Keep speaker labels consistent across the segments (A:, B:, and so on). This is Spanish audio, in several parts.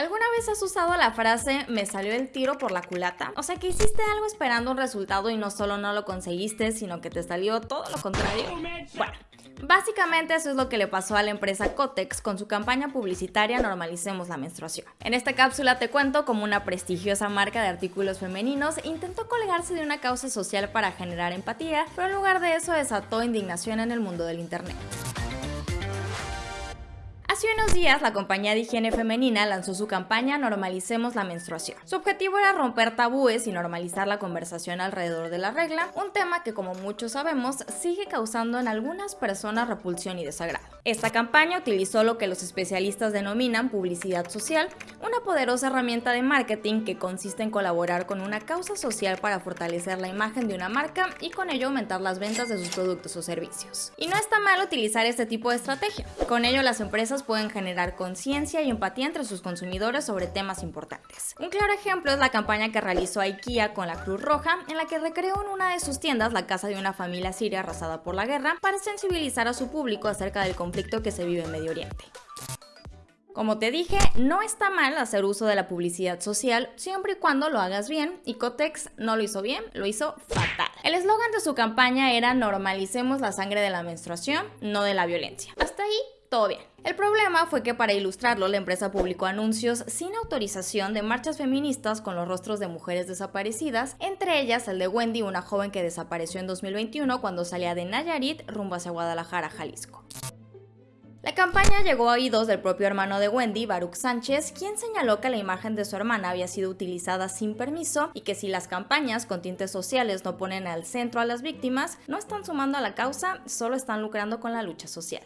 A: ¿Alguna vez has usado la frase me salió el tiro por la culata? O sea que hiciste algo esperando un resultado y no solo no lo conseguiste, sino que te salió todo lo contrario. Bueno, Básicamente eso es lo que le pasó a la empresa Cotex con su campaña publicitaria Normalicemos la menstruación. En esta cápsula te cuento cómo una prestigiosa marca de artículos femeninos intentó colgarse de una causa social para generar empatía, pero en lugar de eso desató indignación en el mundo del internet. Unos días, la compañía de higiene femenina lanzó su campaña Normalicemos la menstruación. Su objetivo era romper tabúes y normalizar la conversación alrededor de la regla, un tema que como muchos sabemos sigue causando en algunas personas repulsión y desagrado. Esta campaña utilizó lo que los especialistas denominan publicidad social, una poderosa herramienta de marketing que consiste en colaborar con una causa social para fortalecer la imagen de una marca y con ello aumentar las ventas de sus productos o servicios. Y no está mal utilizar este tipo de estrategia. Con ello las empresas pueden generar conciencia y empatía entre sus consumidores sobre temas importantes. Un claro ejemplo es la campaña que realizó IKEA con la Cruz Roja, en la que recreó en una de sus tiendas la casa de una familia siria arrasada por la guerra para sensibilizar a su público acerca del conflicto que se vive en Medio Oriente. Como te dije, no está mal hacer uso de la publicidad social siempre y cuando lo hagas bien, y Cotex no lo hizo bien, lo hizo fatal. El eslogan de su campaña era normalicemos la sangre de la menstruación, no de la violencia. Hasta ahí todo bien. El problema fue que para ilustrarlo la empresa publicó anuncios sin autorización de marchas feministas con los rostros de mujeres desaparecidas, entre ellas el de Wendy, una joven que desapareció en 2021 cuando salía de Nayarit rumbo hacia Guadalajara, Jalisco. La campaña llegó a oídos del propio hermano de Wendy, Baruch Sánchez, quien señaló que la imagen de su hermana había sido utilizada sin permiso y que si las campañas con tintes sociales no ponen al centro a las víctimas, no están sumando a la causa, solo están lucrando con la lucha social.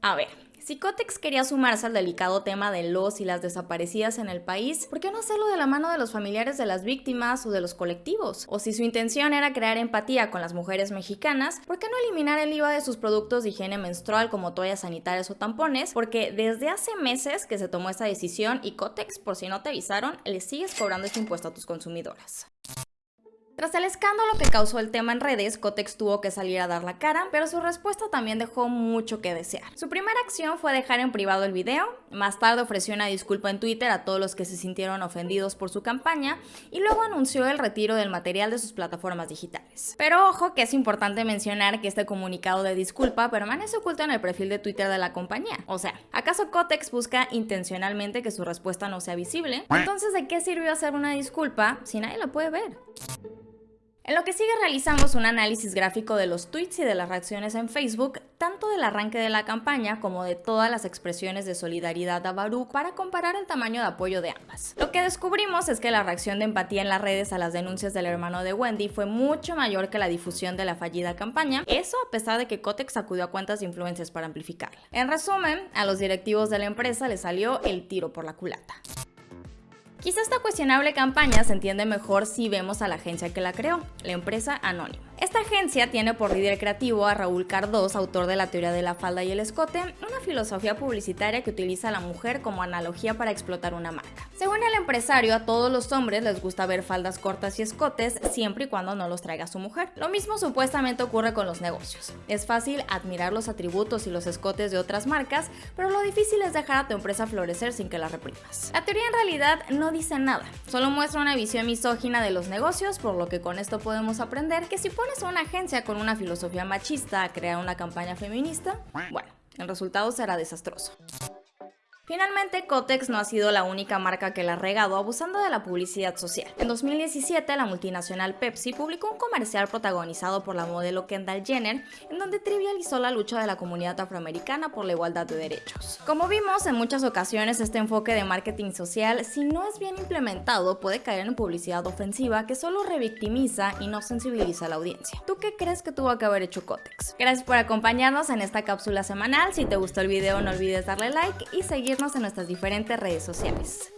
A: A ver, si Cotex quería sumarse al delicado tema de los y las desaparecidas en el país, ¿por qué no hacerlo de la mano de los familiares de las víctimas o de los colectivos? O si su intención era crear empatía con las mujeres mexicanas, ¿por qué no eliminar el IVA de sus productos de higiene menstrual como toallas sanitarias o tampones? Porque desde hace meses que se tomó esta decisión y Cotex, por si no te avisaron, le sigues cobrando este impuesto a tus consumidoras. Tras el escándalo que causó el tema en redes, Cotex tuvo que salir a dar la cara, pero su respuesta también dejó mucho que desear. Su primera acción fue dejar en privado el video, más tarde ofreció una disculpa en Twitter a todos los que se sintieron ofendidos por su campaña y luego anunció el retiro del material de sus plataformas digitales. Pero ojo que es importante mencionar que este comunicado de disculpa permanece oculto en el perfil de Twitter de la compañía. O sea, ¿acaso Cotex busca intencionalmente que su respuesta no sea visible? Entonces, ¿de qué sirvió hacer una disculpa si nadie la puede ver? En lo que sigue realizamos un análisis gráfico de los tweets y de las reacciones en Facebook, tanto del arranque de la campaña como de todas las expresiones de solidaridad a Baruch para comparar el tamaño de apoyo de ambas. Lo que descubrimos es que la reacción de empatía en las redes a las denuncias del hermano de Wendy fue mucho mayor que la difusión de la fallida campaña, eso a pesar de que Cotex acudió a cuentas de influencias para amplificarla. En resumen, a los directivos de la empresa les salió el tiro por la culata. Quizá esta cuestionable campaña se entiende mejor si vemos a la agencia que la creó, la empresa Anónima. Esta agencia tiene por líder creativo a Raúl Cardós, autor de la teoría de la falda y el escote, filosofía publicitaria que utiliza a la mujer como analogía para explotar una marca. Según el empresario, a todos los hombres les gusta ver faldas cortas y escotes siempre y cuando no los traiga su mujer. Lo mismo supuestamente ocurre con los negocios. Es fácil admirar los atributos y los escotes de otras marcas, pero lo difícil es dejar a tu empresa florecer sin que la reprimas. La teoría en realidad no dice nada, solo muestra una visión misógina de los negocios, por lo que con esto podemos aprender que si pones a una agencia con una filosofía machista a crear una campaña feminista, bueno, el resultado será desastroso. Finalmente, Cotex no ha sido la única marca que la ha regado abusando de la publicidad social. En 2017, la multinacional Pepsi publicó un comercial protagonizado por la modelo Kendall Jenner, en donde trivializó la lucha de la comunidad afroamericana por la igualdad de derechos. Como vimos, en muchas ocasiones este enfoque de marketing social, si no es bien implementado, puede caer en publicidad ofensiva que solo revictimiza y no sensibiliza a la audiencia. ¿Tú qué crees que tuvo que haber hecho Cotex? Gracias por acompañarnos en esta cápsula semanal. Si te gustó el video, no olvides darle like y seguir en nuestras diferentes redes sociales.